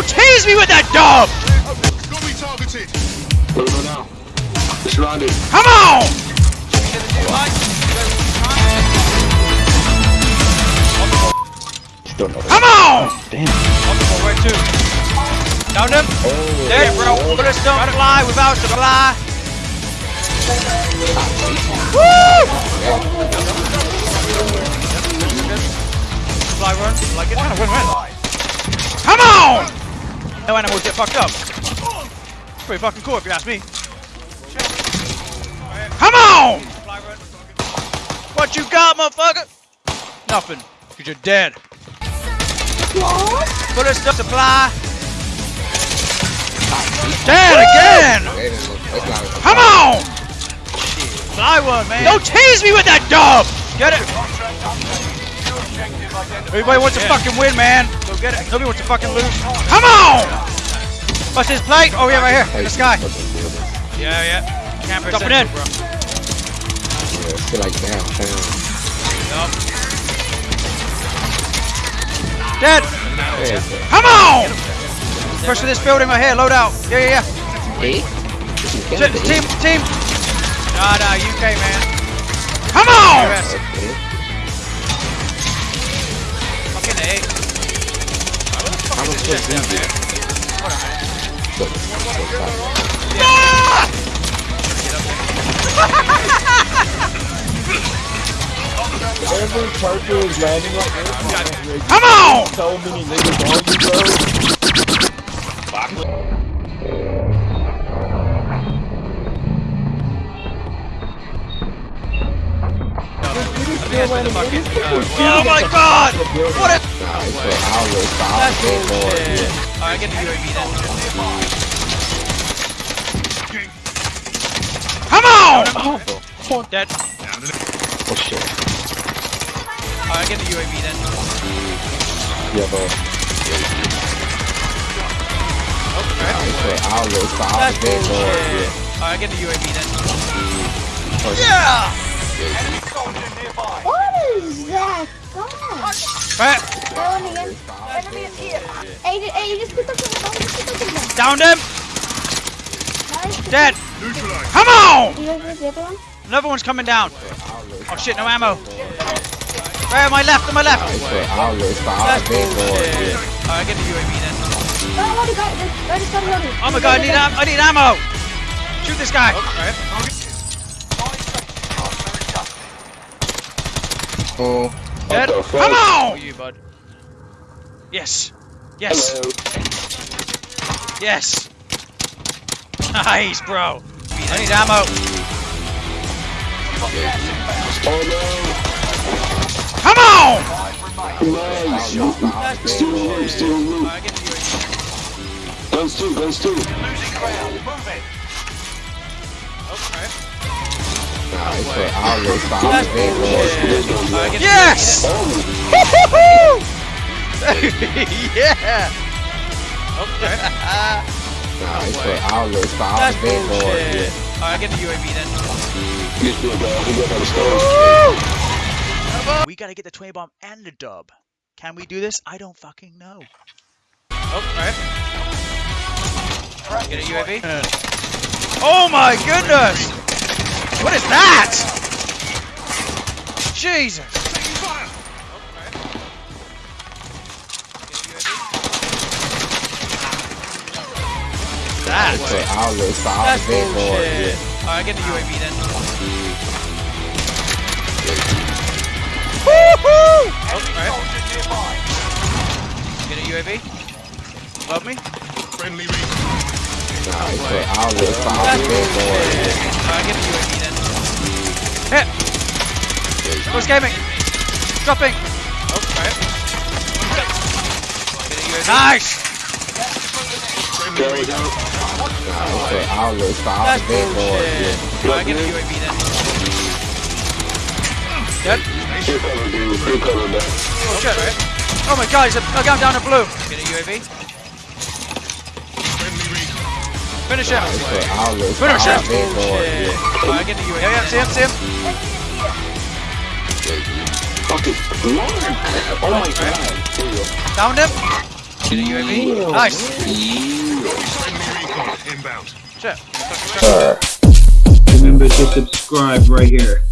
Don't tease me with that dub! Got me targeted. Go go now. It's surrounded. Come on! Come on! Damn. Where to? Down them? There, bro. Bullets don't fly without supply. Woo! Fly run. Like it? Win, win. Come fucked up. It's Pretty fucking cool if you ask me. Come on! What you got, motherfucker? Nothing. Cause you're dead. Bullets don't supply. Dead again! Come on! Fly one, man. Don't tease me with that dub! Get it? Everybody wants to fucking win, man. Go get it. Nobody wants to fucking lose. Come on! What's his plate? Oh, yeah, right here. This guy. Yeah, yeah. Camper Jumping in. Bro. Yeah, I feel like downtown. Dead. Come on! Push for this building right here. Load out. Yeah, yeah, yeah. Hey? Team, team, team. Nah, nah, UK, man. Come on! US. Okay. Fucking A. How much was it? So, so! Every character is landing like this. Come on! So many niggas on you, bro. Uh, oh my god! What a Nah, it's for hours, for hours, That's bullshit. Alright, get the UAV then. Come on! Oh, Dead. Oh shit. Alright, I get the UAV then. yeah, bro. Nah, it's for hours, for hours, That's bullshit. Alright, get the UAV then. Yeah! What is that? Some downed him! Nice. Dead! Come on! Another one's coming down. Oh shit, no ammo. Right on my left, on my left. Alright, get the UAV then. Oh my god, I need, am- I need ammo! Shoot this guy! Oh, Dead. Come Oh, on! you, bud. Yes. Yes. Yes. Nice, bro. I need ammo. Come on! Nice. That's Still bullshit. still loot. Alright, get the UAV. Guns too, guns too. Okay. Nah, it's for hours, for hours, That's big boy. bullshit. Alright, get the Oh, Yes! yeah! Okay. it's for hours, for hours, That's big boy. bullshit. Alright, get the UAV then. This big guy, he got on the stove. We gotta get the 20 bomb and the dub. Can we do this? I don't fucking know. Oh, alright. Get a UAV? Oh my goodness! What is that? Jesus! That. It's for hours, for That's hours, big boy. bullshit. Alright, get the UAV then. Woohoo! Oh, alright. Get a UAV. Above me. Friendly reach. Nah, it's for hours, for That's hours, big boy. Alright, get the UAV gaming? Dropping! Oh, alright. Get a UAV. Nice! Friendly reach. Nah, for hours, for hours, big boy. bullshit. Alright, get the UAV then. Dead? Oh shit. Oh my god, he's a, a down in blue. Get a UAV. Finish him. It's for hours, for Finish him. hours, big. Shit. Alright, get the UAV. Yeah, yeah, see him, see him. Fucking Lord. Oh my god. Here you. Downed him. Get a UAV. Nice. Inbound. Shit. Remember to subscribe right here.